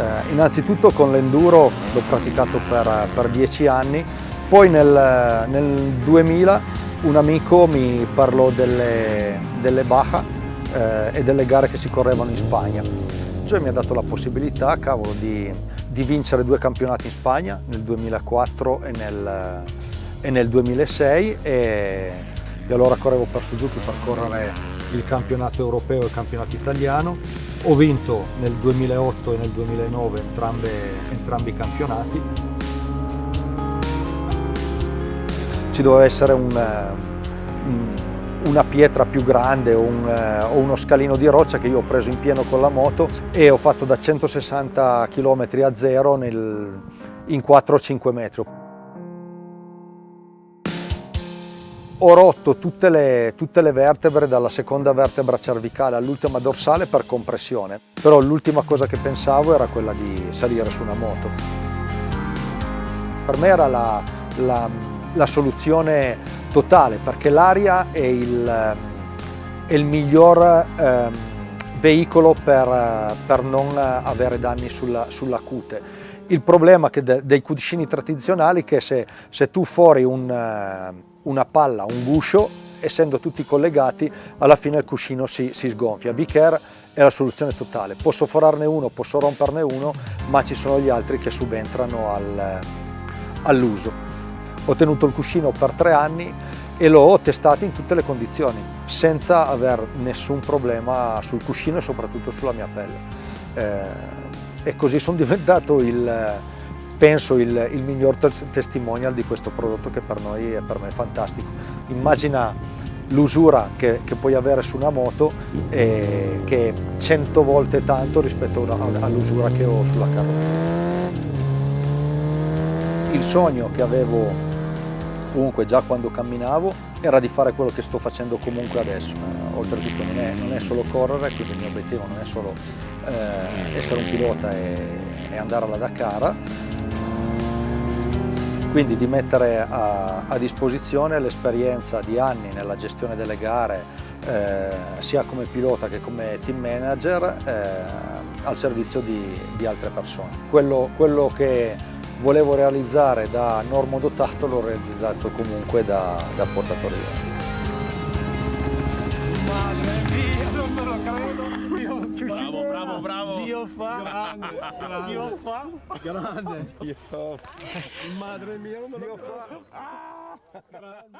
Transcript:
Eh, innanzitutto con l'enduro l'ho praticato per, per dieci anni, poi nel, nel 2000 un amico mi parlò delle, delle Baja eh, e delle gare che si correvano in Spagna. Cioè mi ha dato la possibilità, cavolo, di, di vincere due campionati in Spagna nel 2004 e nel, e nel 2006 e, e allora correvo per Suzuki per correre il campionato europeo e il campionato italiano. Ho vinto nel 2008 e nel 2009 entrambe, entrambi i campionati. Ci doveva essere un, un, una pietra più grande o, un, o, uno scalino di roccia che io ho preso in pieno con la moto e ho fatto da 160 km a zero nel, in 4-5 metri. Ho rotto tutte le, tutte le vertebre dalla seconda vertebra cervicale all'ultima dorsale per compressione, però l'ultima cosa che pensavo era quella di salire su una moto. Per me era la, la, la soluzione totale perché l'aria è il, è il miglior eh, veicolo per, per, non avere danni sulla, sulla cute. Il problema de, dei cuscini tradizionali è che se, se tu fuori un, una palla, un guscio, essendo tutti collegati, alla fine il cuscino si, si sgonfia. V-Care è la soluzione totale. Posso forarne uno, posso romperne uno, ma ci sono gli altri che subentrano al, all'uso. Ho tenuto il cuscino per tre anni e l'ho testato in tutte le condizioni, senza aver nessun problema sul cuscino e soprattutto sulla mia pelle. Eh, e così sono diventato il, penso il, il miglior testimonial di questo prodotto che per noi e per me è fantastico. Immagina l'usura che, che, puoi avere su una moto e che è cento volte tanto rispetto all'usura che ho sulla carrozzeria. Il sogno che avevo comunque già quando camminavo era di fare quello che sto facendo comunque adesso. Eh, oltretutto non è, non è, solo correre, quindi il mio obiettivo non è solo eh, essere un pilota e, e andare alla Dakar, quindi di mettere a, a disposizione l'esperienza di anni nella gestione delle gare eh, sia come pilota che come team manager eh, al servizio di, di altre persone. Quello, quello, che volevo realizzare da normodotato l'ho realizzato comunque da, da portatore Bravo, bravo, bravo. Dio fa. Grande, grande. Dio fa. Grande. Dio fa. Madre mia, non me lo Dio fa. Ah, grande.